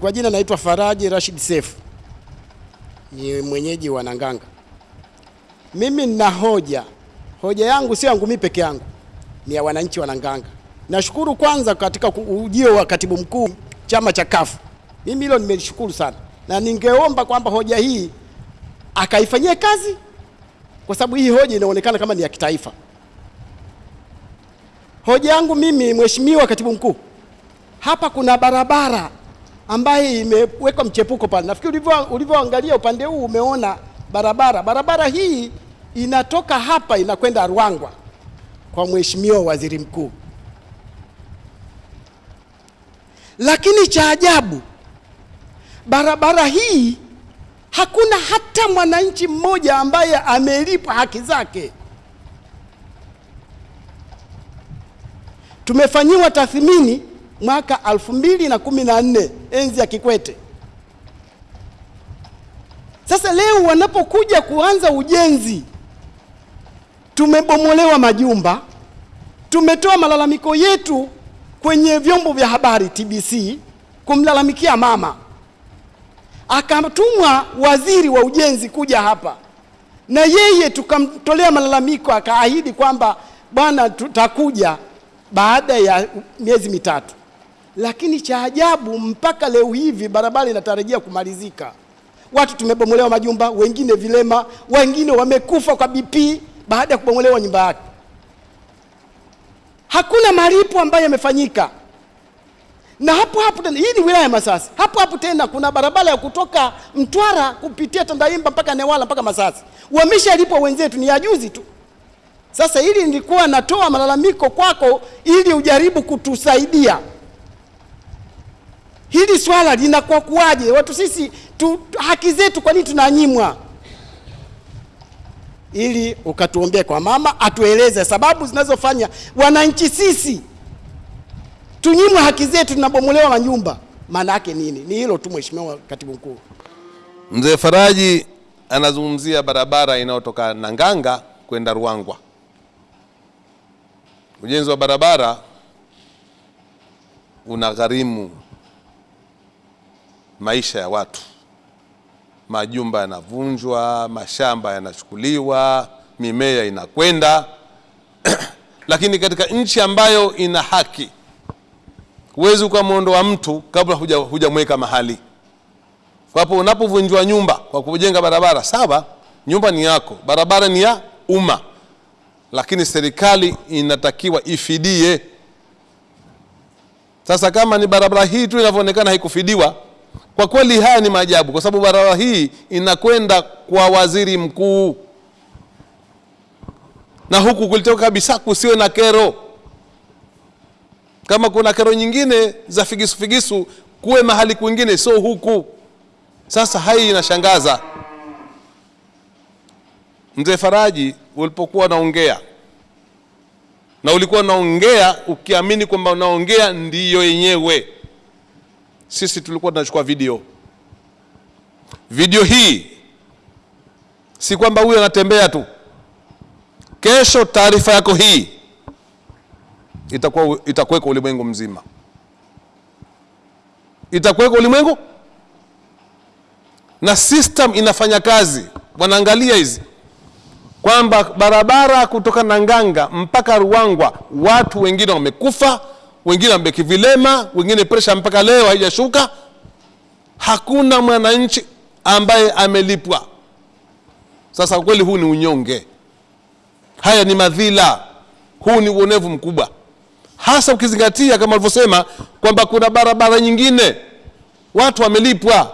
Kwa jina naitwa Faraji Rashid Seif, ni mwenyeji wa Nanganga. Mimi nina hoja, hoja yangu sio yangu mimi peke yangu, ni ya wananchi wa Nanganga. Nashukuru kwanza katika ujio wa katibu mkuu chama cha kafu mimi hilo nimeshukuru sana, na ningeomba kwamba hoja hii akaifanyie kazi, kwa sababu hii hoja inaonekana kama ni ya kitaifa. Hoja yangu mimi, mheshimiwa katibu mkuu, hapa kuna barabara ambaye imewekwa mchepuko pale. Nafikiri ulivyo ulivyoangalia upande huu umeona barabara. Barabara hii inatoka hapa inakwenda Ruangwa kwa mheshimiwa waziri mkuu, lakini cha ajabu barabara hii hakuna hata mwananchi mmoja ambaye amelipwa haki zake. Tumefanyiwa tathmini mwaka 2014 enzi ya Kikwete. Sasa leo wanapokuja kuanza ujenzi, tumebomolewa majumba, tumetoa malalamiko yetu kwenye vyombo vya habari TBC kumlalamikia mama, akatumwa waziri wa ujenzi kuja hapa na yeye tukamtolea malalamiko, akaahidi kwamba bwana, tutakuja baada ya miezi mitatu lakini cha ajabu mpaka leo hivi barabara inatarajia kumalizika. Watu tumebomolewa majumba, wengine vilema, wengine wamekufa kwa BP baada ya kubomolewa nyumba yake. Hakuna malipo ambayo yamefanyika. Na hapo hapo tena, hii ni wilaya ya Masasi. Hapo hapo tena kuna barabara ya kutoka Mtwara kupitia Tandaimba mpaka Newala mpaka Masasi, wameshalipwa wenzetu, ni ya juzi tu. Sasa hili nilikuwa natoa malalamiko kwako ili ujaribu kutusaidia hili swala linakuwa kuwaje? Watu sisi tu, haki zetu kwa nini tunanyimwa? Ili ukatuombee kwa mama atueleze sababu zinazofanya wananchi sisi tunyimwe haki zetu, tunabomolewa manyumba, maana yake nini? Ni hilo tu, Mheshimiwa Katibu Mkuu. Mzee Faraji anazungumzia barabara inayotoka Nanganga kwenda Ruangwa. Ujenzi wa barabara unagharimu maisha ya watu, majumba yanavunjwa, mashamba yanachukuliwa, mimea inakwenda lakini katika nchi ambayo ina haki, huwezi ukamwondoa mtu kabla hujamweka mahali. Kwa hapo unapovunjwa nyumba kwa kujenga barabara, sawa, nyumba ni yako, barabara ni ya umma, lakini serikali inatakiwa ifidie. Sasa kama ni barabara hii tu inavyoonekana haikufidiwa kwa kweli haya ni maajabu, kwa sababu barabara hii inakwenda kwa waziri mkuu, na huku kulitoka kabisa kusiwe na kero. Kama kuna kero nyingine za figisu figisu, kuwe mahali kwingine, sio huku. Sasa hai inashangaza. Mzee Faraji, ulipokuwa unaongea na ulikuwa unaongea ukiamini kwamba unaongea ndiyo yenyewe sisi tulikuwa tunachukua video. Video hii si kwamba huyu anatembea tu. Kesho taarifa yako hii itakuwa itakuweka ulimwengu mzima, itakuweka ulimwengu, na system inafanya kazi. Wanaangalia hizi kwamba barabara kutoka Nanganga mpaka Ruangwa watu wengine wamekufa wengine wamebeki vilema, wengine presha mpaka leo haijashuka. Hakuna mwananchi ambaye amelipwa. Sasa kweli, huu ni unyonge, haya ni madhila, huu ni uonevu mkubwa, hasa ukizingatia kama alivyosema kwamba kuna barabara nyingine watu wamelipwa.